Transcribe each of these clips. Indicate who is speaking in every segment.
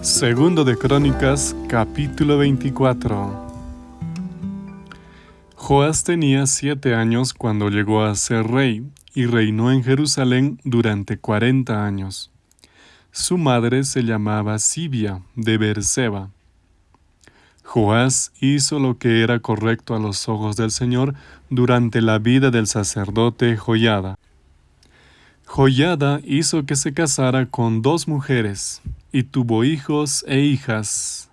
Speaker 1: Segundo de Crónicas, capítulo 24. Joás tenía siete años cuando llegó a ser rey y reinó en Jerusalén durante cuarenta años. Su madre se llamaba Sibia de Berseba. Joás hizo lo que era correcto a los ojos del Señor durante la vida del sacerdote Joyada. Joyada hizo que se casara con dos mujeres, y tuvo hijos e hijas.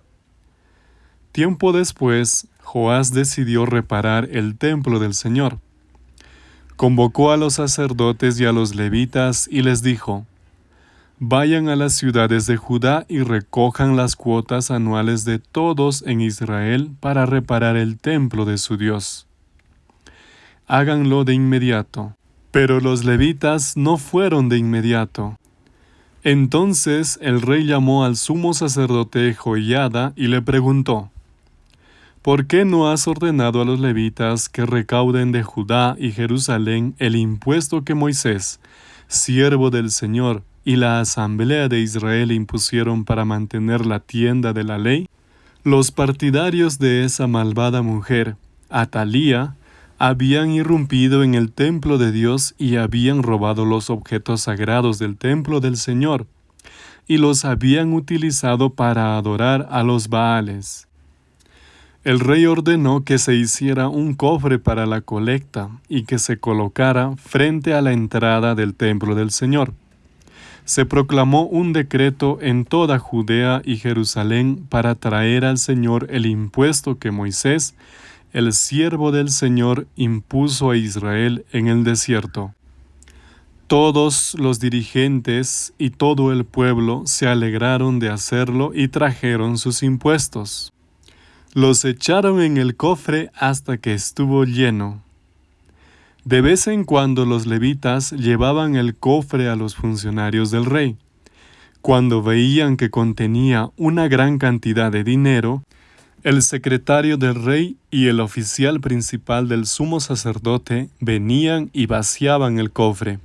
Speaker 1: Tiempo después, Joás decidió reparar el templo del Señor. Convocó a los sacerdotes y a los levitas y les dijo, Vayan a las ciudades de Judá y recojan las cuotas anuales de todos en Israel para reparar el templo de su Dios. Háganlo de inmediato. Pero los levitas no fueron de inmediato. Entonces el rey llamó al sumo sacerdote Joiada y le preguntó, ¿Por qué no has ordenado a los levitas que recauden de Judá y Jerusalén el impuesto que Moisés, siervo del Señor, y la asamblea de Israel impusieron para mantener la tienda de la ley? Los partidarios de esa malvada mujer, Atalía, habían irrumpido en el templo de Dios y habían robado los objetos sagrados del templo del Señor, y los habían utilizado para adorar a los Baales. El rey ordenó que se hiciera un cofre para la colecta y que se colocara frente a la entrada del templo del Señor. Se proclamó un decreto en toda Judea y Jerusalén para traer al Señor el impuesto que Moisés el siervo del Señor impuso a Israel en el desierto. Todos los dirigentes y todo el pueblo se alegraron de hacerlo y trajeron sus impuestos. Los echaron en el cofre hasta que estuvo lleno. De vez en cuando los levitas llevaban el cofre a los funcionarios del rey. Cuando veían que contenía una gran cantidad de dinero, el secretario del rey y el oficial principal del sumo sacerdote venían y vaciaban el cofre.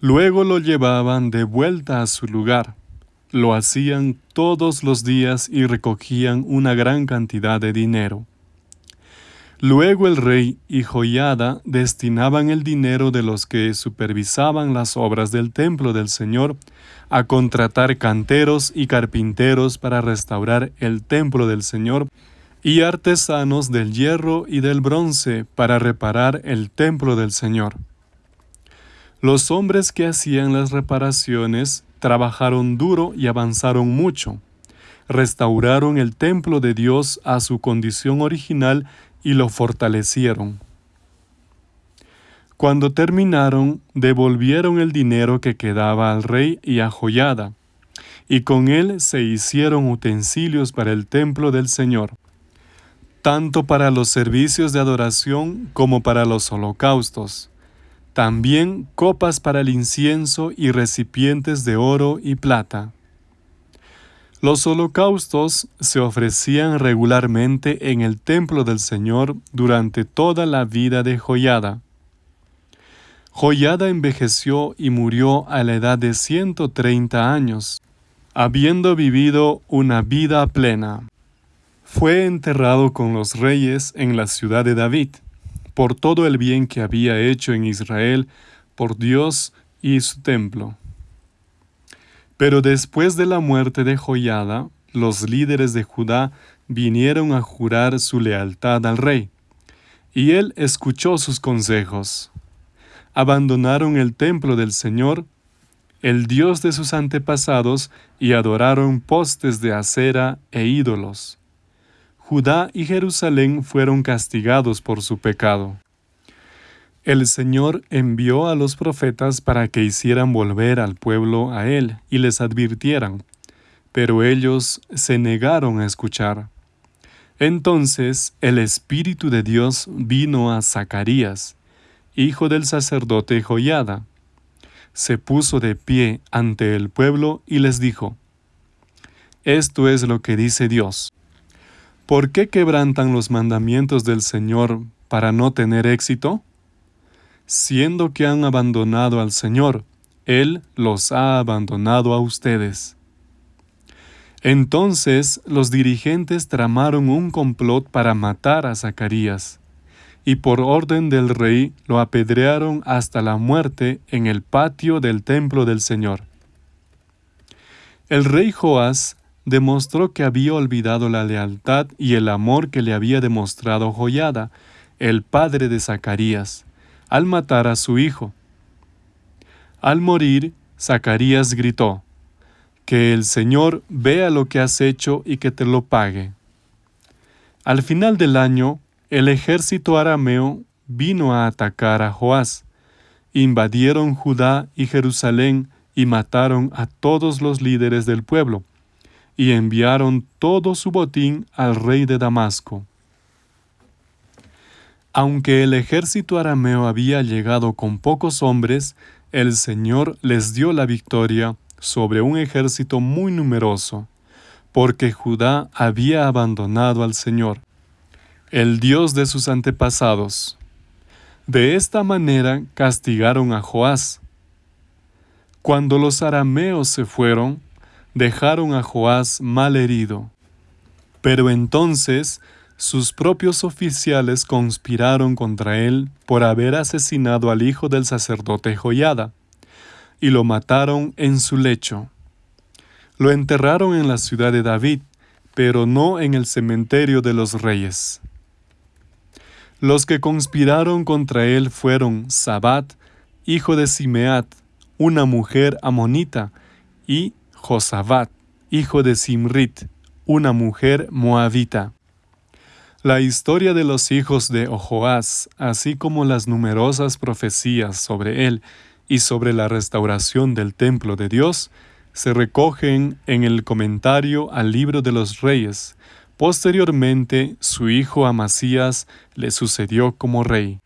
Speaker 1: Luego lo llevaban de vuelta a su lugar. Lo hacían todos los días y recogían una gran cantidad de dinero. Luego el rey y Joyada destinaban el dinero de los que supervisaban las obras del templo del Señor a contratar canteros y carpinteros para restaurar el templo del Señor y artesanos del hierro y del bronce para reparar el templo del Señor. Los hombres que hacían las reparaciones trabajaron duro y avanzaron mucho. Restauraron el templo de Dios a su condición original y lo fortalecieron. Cuando terminaron, devolvieron el dinero que quedaba al rey y a Joyada, y con él se hicieron utensilios para el templo del Señor tanto para los servicios de adoración como para los holocaustos. También copas para el incienso y recipientes de oro y plata. Los holocaustos se ofrecían regularmente en el templo del Señor durante toda la vida de Joyada. Joyada envejeció y murió a la edad de 130 años, habiendo vivido una vida plena. Fue enterrado con los reyes en la ciudad de David, por todo el bien que había hecho en Israel por Dios y su templo. Pero después de la muerte de Joyada, los líderes de Judá vinieron a jurar su lealtad al rey, y él escuchó sus consejos. Abandonaron el templo del Señor, el Dios de sus antepasados, y adoraron postes de acera e ídolos. Judá y Jerusalén fueron castigados por su pecado. El Señor envió a los profetas para que hicieran volver al pueblo a Él y les advirtieran, pero ellos se negaron a escuchar. Entonces el Espíritu de Dios vino a Zacarías, hijo del sacerdote Joyada. Se puso de pie ante el pueblo y les dijo, Esto es lo que dice Dios. ¿Por qué quebrantan los mandamientos del Señor para no tener éxito? Siendo que han abandonado al Señor, Él los ha abandonado a ustedes. Entonces los dirigentes tramaron un complot para matar a Zacarías, y por orden del rey lo apedrearon hasta la muerte en el patio del templo del Señor. El rey Joás demostró que había olvidado la lealtad y el amor que le había demostrado Joyada, el padre de Zacarías, al matar a su hijo. Al morir, Zacarías gritó, Que el Señor vea lo que has hecho y que te lo pague. Al final del año, el ejército arameo vino a atacar a Joás. Invadieron Judá y Jerusalén y mataron a todos los líderes del pueblo, y enviaron todo su botín al rey de Damasco. Aunque el ejército arameo había llegado con pocos hombres, el Señor les dio la victoria sobre un ejército muy numeroso, porque Judá había abandonado al Señor, el Dios de sus antepasados. De esta manera castigaron a Joás. Cuando los arameos se fueron, dejaron a Joás mal herido. Pero entonces sus propios oficiales conspiraron contra él por haber asesinado al hijo del sacerdote Joyada, y lo mataron en su lecho. Lo enterraron en la ciudad de David, pero no en el cementerio de los reyes. Los que conspiraron contra él fueron Sabat, hijo de Simeat, una mujer amonita, y Josabat, hijo de Simrit, una mujer moabita. La historia de los hijos de Ojoás, así como las numerosas profecías sobre él y sobre la restauración del templo de Dios, se recogen en el comentario al libro de los reyes. Posteriormente, su hijo Amasías le sucedió como rey.